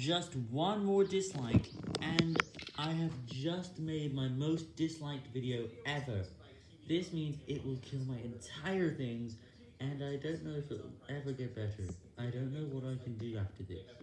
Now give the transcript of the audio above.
just one more dislike, and I have just made my most disliked video ever. This means it will kill my entire things, and I don't know if it will ever get better. I don't know what I can do after this.